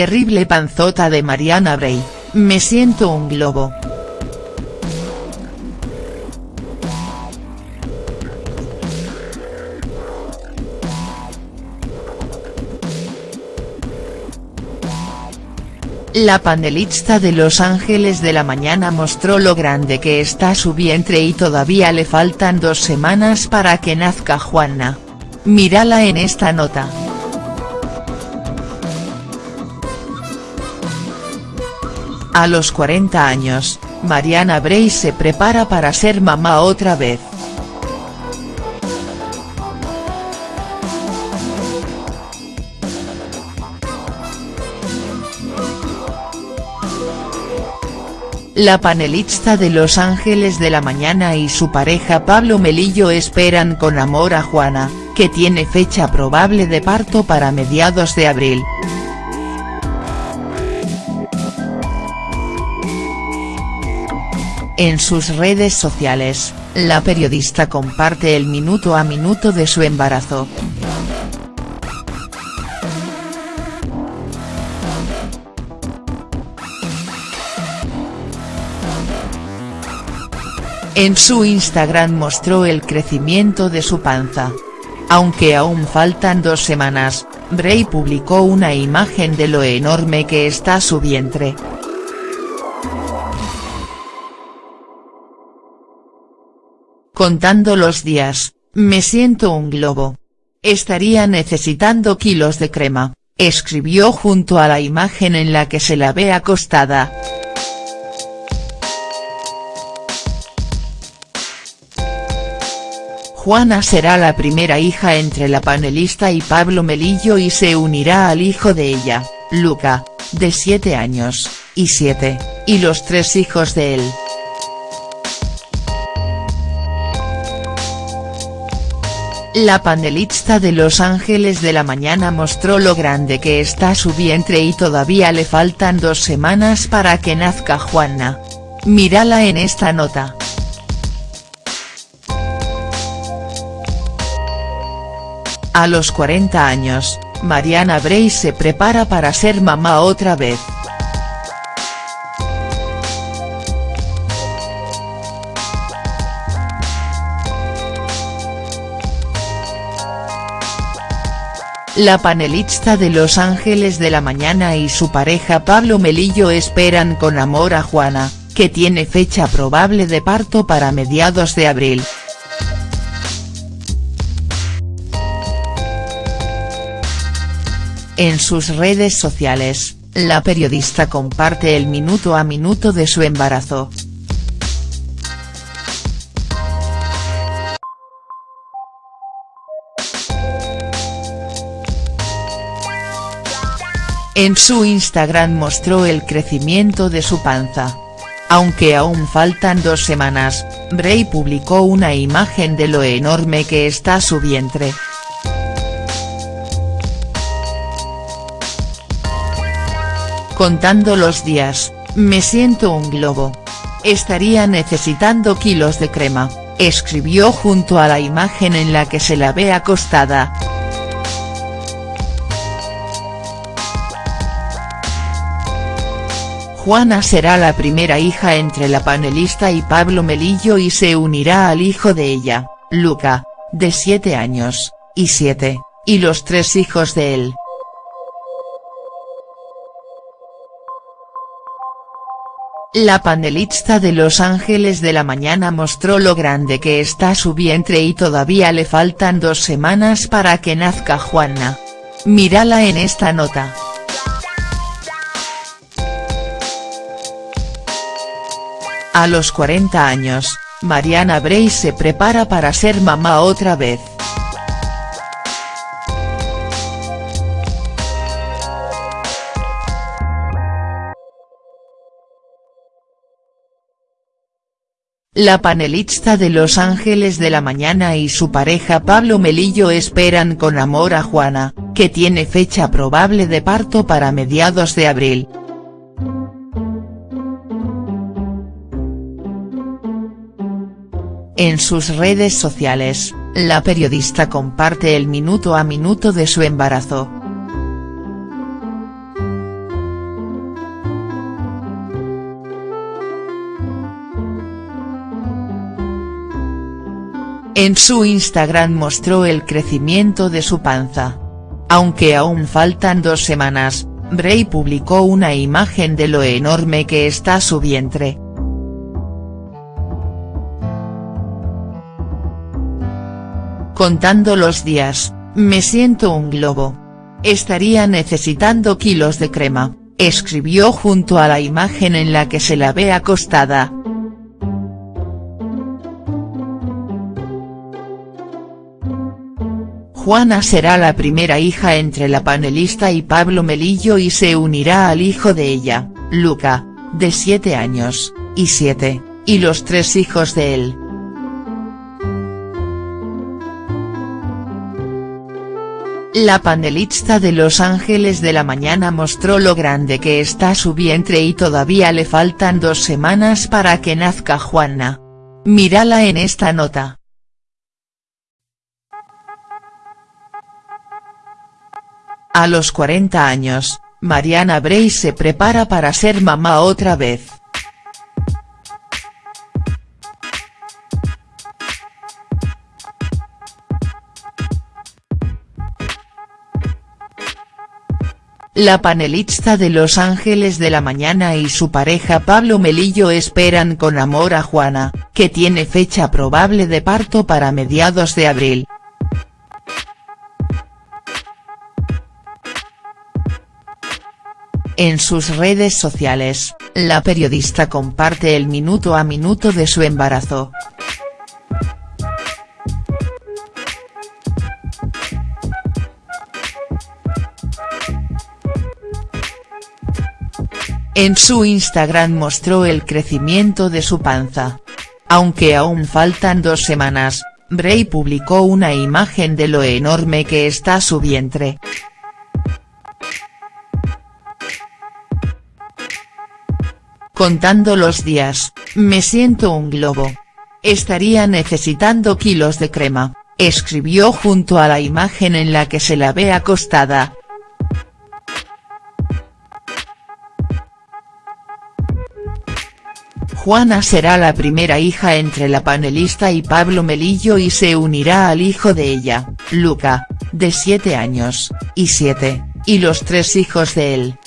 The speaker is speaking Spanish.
Terrible panzota de Mariana Bray, me siento un globo. La panelista de Los Ángeles de la Mañana mostró lo grande que está su vientre y todavía le faltan dos semanas para que nazca Juana. Mírala en esta nota. A los 40 años, Mariana Bray se prepara para ser mamá otra vez. La panelista de Los Ángeles de la Mañana y su pareja Pablo Melillo esperan con amor a Juana, que tiene fecha probable de parto para mediados de abril. En sus redes sociales, la periodista comparte el minuto a minuto de su embarazo. En su Instagram mostró el crecimiento de su panza. Aunque aún faltan dos semanas, Bray publicó una imagen de lo enorme que está su vientre. Contando los días, me siento un globo. Estaría necesitando kilos de crema, escribió junto a la imagen en la que se la ve acostada. Juana será la primera hija entre la panelista y Pablo Melillo y se unirá al hijo de ella, Luca, de 7 años, y 7, y los tres hijos de él. La panelista de Los Ángeles de la Mañana mostró lo grande que está su vientre y todavía le faltan dos semanas para que nazca Juana. Mírala en esta nota. A los 40 años, Mariana Bray se prepara para ser mamá otra vez. La panelista de Los Ángeles de la Mañana y su pareja Pablo Melillo esperan con amor a Juana, que tiene fecha probable de parto para mediados de abril. En sus redes sociales, la periodista comparte el minuto a minuto de su embarazo. En su Instagram mostró el crecimiento de su panza. Aunque aún faltan dos semanas, Bray publicó una imagen de lo enorme que está su vientre. Contando los días, me siento un globo. Estaría necesitando kilos de crema, escribió junto a la imagen en la que se la ve acostada. Juana será la primera hija entre la panelista y Pablo Melillo y se unirá al hijo de ella, Luca, de 7 años, y 7, y los tres hijos de él. La panelista de Los Ángeles de la Mañana mostró lo grande que está su vientre y todavía le faltan dos semanas para que nazca Juana. Mírala en esta nota. A los 40 años, Mariana Bray se prepara para ser mamá otra vez. La panelista de Los Ángeles de la Mañana y su pareja Pablo Melillo esperan con amor a Juana, que tiene fecha probable de parto para mediados de abril. En sus redes sociales, la periodista comparte el minuto a minuto de su embarazo. En su Instagram mostró el crecimiento de su panza. Aunque aún faltan dos semanas, Bray publicó una imagen de lo enorme que está su vientre. Contando los días, me siento un globo. Estaría necesitando kilos de crema, escribió junto a la imagen en la que se la ve acostada. Juana será la primera hija entre la panelista y Pablo Melillo y se unirá al hijo de ella, Luca, de 7 años, y 7, y los tres hijos de él. La panelista de Los Ángeles de la Mañana mostró lo grande que está su vientre y todavía le faltan dos semanas para que nazca Juana. Mírala en esta nota. A los 40 años, Mariana Bray se prepara para ser mamá otra vez. La panelista de Los Ángeles de la Mañana y su pareja Pablo Melillo esperan con amor a Juana, que tiene fecha probable de parto para mediados de abril. En sus redes sociales, la periodista comparte el minuto a minuto de su embarazo. En su Instagram mostró el crecimiento de su panza. Aunque aún faltan dos semanas, Bray publicó una imagen de lo enorme que está su vientre. Contando los días, me siento un globo. Estaría necesitando kilos de crema, escribió junto a la imagen en la que se la ve acostada. Juana será la primera hija entre la panelista y Pablo Melillo y se unirá al hijo de ella, Luca, de 7 años, y 7, y los tres hijos de él.